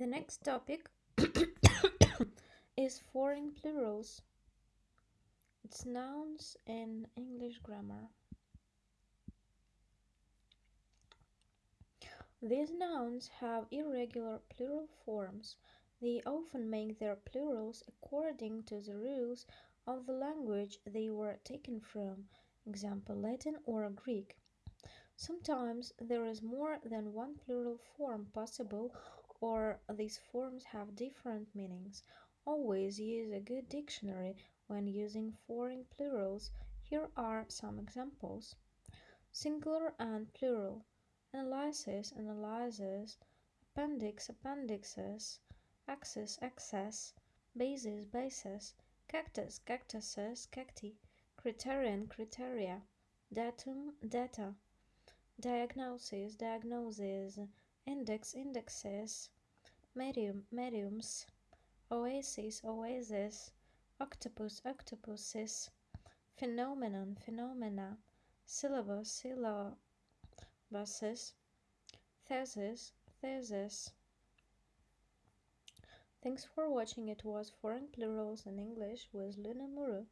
The next topic is foreign plurals. It's nouns in English grammar. These nouns have irregular plural forms. They often make their plurals according to the rules of the language they were taken from, example Latin or Greek. Sometimes there is more than one plural form possible or these forms have different meanings. Always use a good dictionary when using foreign plurals. Here are some examples. Singular and plural. Analysis, analyzes. Appendix, appendixes. Axis, axis. Basis, basis. Cactus, cactuses, cacti. Criterion, criteria. Datum, data diagnosis, diagnoses, index, indexes, medium, mediums, oasis, oasis, octopus, octopuses, phenomenon, phenomena, syllabus, syllabuses, thesis, thesis. Thanks for watching. It was Foreign Plurals in English with Luna Muru.